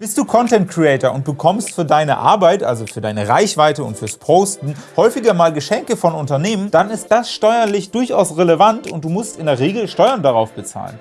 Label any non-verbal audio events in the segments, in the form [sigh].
Bist du Content Creator und bekommst für deine Arbeit, also für deine Reichweite und fürs Posten, häufiger mal Geschenke von Unternehmen, dann ist das steuerlich durchaus relevant und du musst in der Regel Steuern darauf bezahlen.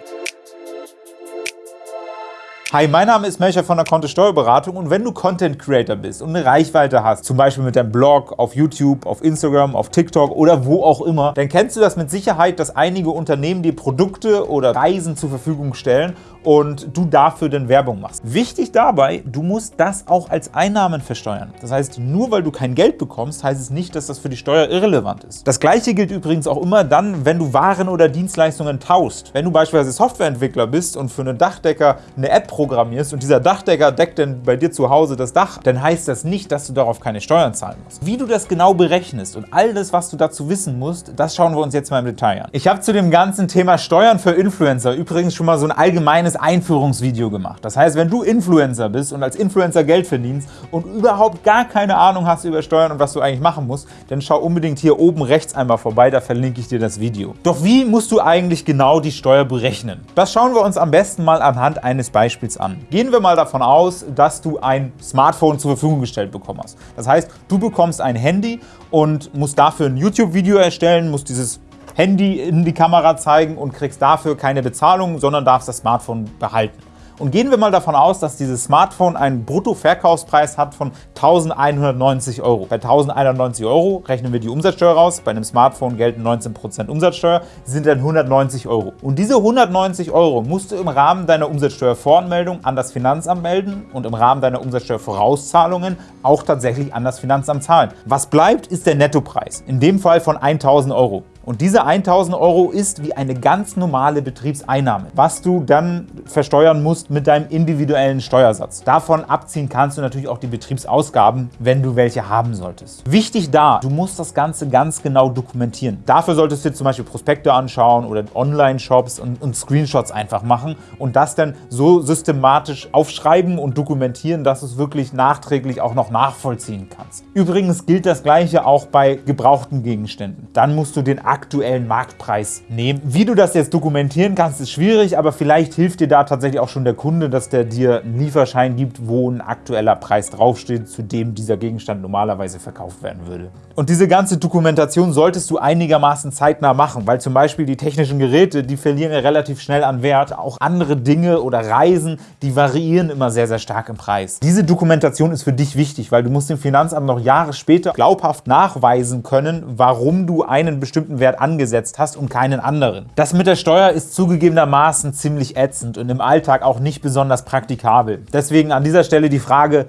Hi, mein Name ist Melcher von der Kontist Steuerberatung und wenn du Content Creator bist und eine Reichweite hast, zum Beispiel mit deinem Blog, auf YouTube, auf Instagram, auf TikTok oder wo auch immer, dann kennst du das mit Sicherheit, dass einige Unternehmen dir Produkte oder Reisen zur Verfügung stellen und du dafür dann Werbung machst. Wichtig dabei, du musst das auch als Einnahmen versteuern. Das heißt, nur weil du kein Geld bekommst, heißt es nicht, dass das für die Steuer irrelevant ist. Das gleiche gilt übrigens auch immer dann, wenn du Waren oder Dienstleistungen tauschst. Wenn du beispielsweise Softwareentwickler bist und für einen Dachdecker eine App programmierst und dieser Dachdecker deckt dann bei dir zu Hause das Dach, dann heißt das nicht, dass du darauf keine Steuern zahlen musst. Wie du das genau berechnest und all das, was du dazu wissen musst, das schauen wir uns jetzt mal im Detail an. Ich habe zu dem ganzen Thema Steuern für Influencer übrigens schon mal so ein allgemeines Einführungsvideo gemacht. Das heißt, wenn du Influencer bist und als Influencer Geld verdienst und überhaupt gar keine Ahnung hast über Steuern und was du eigentlich machen musst, dann schau unbedingt hier oben rechts einmal vorbei, da verlinke ich dir das Video. Doch wie musst du eigentlich genau die Steuer berechnen? Das schauen wir uns am besten mal anhand eines Beispiels an. Gehen wir mal davon aus, dass du ein Smartphone zur Verfügung gestellt bekommen hast. Das heißt, du bekommst ein Handy und musst dafür ein YouTube-Video erstellen, musst dieses Handy in die Kamera zeigen und kriegst dafür keine Bezahlung, sondern darfst das Smartphone behalten. Und gehen wir mal davon aus, dass dieses Smartphone einen Bruttoverkaufspreis hat von 1.190 Euro. Bei 1.190 Euro rechnen wir die Umsatzsteuer raus. Bei einem Smartphone gelten 19% Umsatzsteuer, sind dann 190 Euro. Und diese 190 Euro musst du im Rahmen deiner Umsatzsteuervoranmeldung an das Finanzamt melden und im Rahmen deiner Umsatzsteuervorauszahlungen auch tatsächlich an das Finanzamt zahlen. Was bleibt, ist der Nettopreis, in dem Fall von 1.000 Euro. Und diese 1.000 Euro ist wie eine ganz normale Betriebseinnahme, was du dann versteuern musst mit deinem individuellen Steuersatz. Davon abziehen kannst du natürlich auch die Betriebsausgaben, wenn du welche haben solltest. Wichtig da, du musst das Ganze ganz genau dokumentieren. Dafür solltest du dir zum Beispiel Prospekte anschauen oder Online-Shops und, und Screenshots einfach machen und das dann so systematisch aufschreiben und dokumentieren, dass du es wirklich nachträglich auch noch nachvollziehen kannst. Übrigens gilt das Gleiche auch bei gebrauchten Gegenständen. Dann musst du den aktuellen Marktpreis nehmen. Wie du das jetzt dokumentieren kannst, ist schwierig, aber vielleicht hilft dir da tatsächlich auch schon der Kunde, dass der dir einen Lieferschein gibt, wo ein aktueller Preis draufsteht, zu dem dieser Gegenstand normalerweise verkauft werden würde. Und diese ganze Dokumentation solltest du einigermaßen zeitnah machen, weil zum Beispiel die technischen Geräte, die verlieren ja relativ schnell an Wert. Auch andere Dinge oder Reisen, die variieren immer sehr, sehr stark im Preis. Diese Dokumentation ist für dich wichtig, weil du musst dem Finanzamt noch Jahre später glaubhaft nachweisen können, warum du einen bestimmten Wert angesetzt hast und keinen anderen. Das mit der Steuer ist zugegebenermaßen ziemlich ätzend und im Alltag auch nicht besonders praktikabel. Deswegen an dieser Stelle die Frage,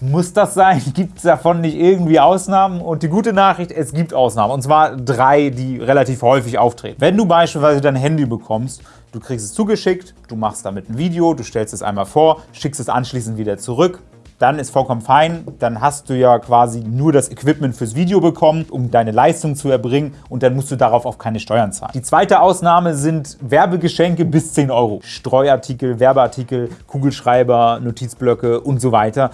muss das sein? [laughs] Gibt es davon nicht irgendwie Ausnahmen? Und die gute Nachricht, es gibt Ausnahmen. Und zwar drei, die relativ häufig auftreten. Wenn du beispielsweise dein Handy bekommst, du kriegst es zugeschickt, du machst damit ein Video, du stellst es einmal vor, schickst es anschließend wieder zurück, dann ist vollkommen fein. Dann hast du ja quasi nur das Equipment fürs Video bekommen, um deine Leistung zu erbringen und dann musst du darauf auch keine Steuern zahlen. Die zweite Ausnahme sind Werbegeschenke bis 10 Euro. Streuartikel, Werbeartikel, Kugelschreiber, Notizblöcke und so weiter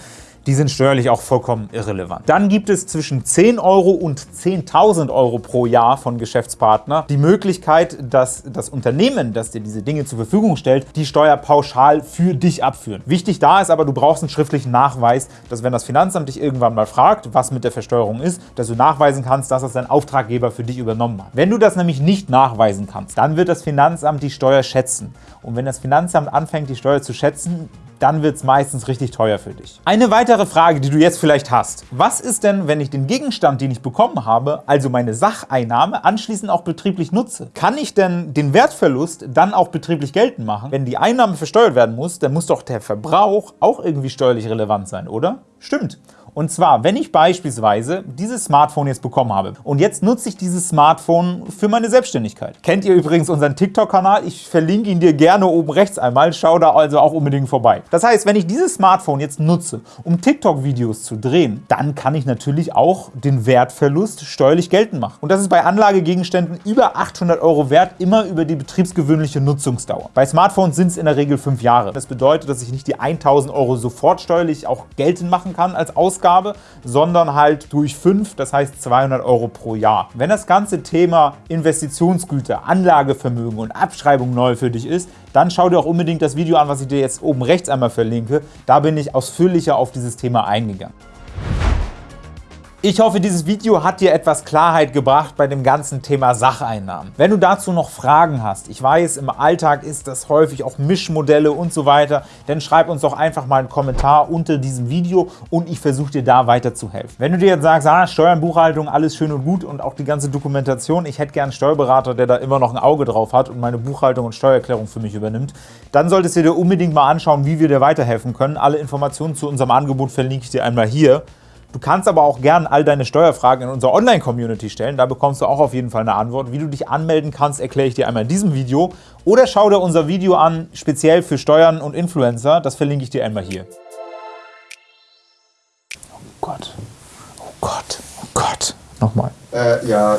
die sind steuerlich auch vollkommen irrelevant. Dann gibt es zwischen 10 Euro und 10.000 Euro pro Jahr von Geschäftspartner die Möglichkeit, dass das Unternehmen, das dir diese Dinge zur Verfügung stellt, die Steuer pauschal für dich abführen. Wichtig da ist aber, du brauchst einen schriftlichen Nachweis, dass wenn das Finanzamt dich irgendwann mal fragt, was mit der Versteuerung ist, dass du nachweisen kannst, dass das dein Auftraggeber für dich übernommen hat. Wenn du das nämlich nicht nachweisen kannst, dann wird das Finanzamt die Steuer schätzen. Und wenn das Finanzamt anfängt, die Steuer zu schätzen, dann wird es meistens richtig teuer für dich. Eine weitere Frage, die du jetzt vielleicht hast. Was ist denn, wenn ich den Gegenstand, den ich bekommen habe, also meine Sacheinnahme, anschließend auch betrieblich nutze? Kann ich denn den Wertverlust dann auch betrieblich geltend machen? Wenn die Einnahme versteuert werden muss, dann muss doch der Verbrauch auch irgendwie steuerlich relevant sein, oder? Stimmt. Und zwar, wenn ich beispielsweise dieses Smartphone jetzt bekommen habe und jetzt nutze ich dieses Smartphone für meine Selbstständigkeit. Kennt ihr übrigens unseren TikTok-Kanal? Ich verlinke ihn dir gerne oben rechts einmal. Schau da also auch unbedingt vorbei. Das heißt, wenn ich dieses Smartphone jetzt nutze, um TikTok-Videos zu drehen, dann kann ich natürlich auch den Wertverlust steuerlich geltend machen. Und das ist bei Anlagegegenständen über 800 Euro wert, immer über die betriebsgewöhnliche Nutzungsdauer. Bei Smartphones sind es in der Regel fünf Jahre. Das bedeutet, dass ich nicht die 1000 Euro sofort steuerlich auch geltend machen kann als Ausgabe, Ausgabe, sondern halt durch fünf, das heißt 200 Euro pro Jahr. Wenn das ganze Thema Investitionsgüter, Anlagevermögen und Abschreibung neu für dich ist, dann schau dir auch unbedingt das Video an, was ich dir jetzt oben rechts einmal verlinke. Da bin ich ausführlicher auf dieses Thema eingegangen. Ich hoffe, dieses Video hat dir etwas Klarheit gebracht bei dem ganzen Thema Sacheinnahmen. Wenn du dazu noch Fragen hast, ich weiß, im Alltag ist das häufig auch Mischmodelle und so weiter, dann schreib uns doch einfach mal einen Kommentar unter diesem Video und ich versuche dir da weiterzuhelfen. Wenn du dir jetzt sagst, ah, Steuern, Buchhaltung, alles schön und gut und auch die ganze Dokumentation, ich hätte gern einen Steuerberater, der da immer noch ein Auge drauf hat und meine Buchhaltung und Steuererklärung für mich übernimmt, dann solltest du dir unbedingt mal anschauen, wie wir dir weiterhelfen können. Alle Informationen zu unserem Angebot verlinke ich dir einmal hier. Du kannst aber auch gern all deine Steuerfragen in unserer Online-Community stellen. Da bekommst du auch auf jeden Fall eine Antwort. Wie du dich anmelden kannst, erkläre ich dir einmal in diesem Video. Oder schau dir unser Video an, speziell für Steuern und Influencer. Das verlinke ich dir einmal hier. Oh Gott. Oh Gott. Oh Gott. Nochmal. Äh, ja,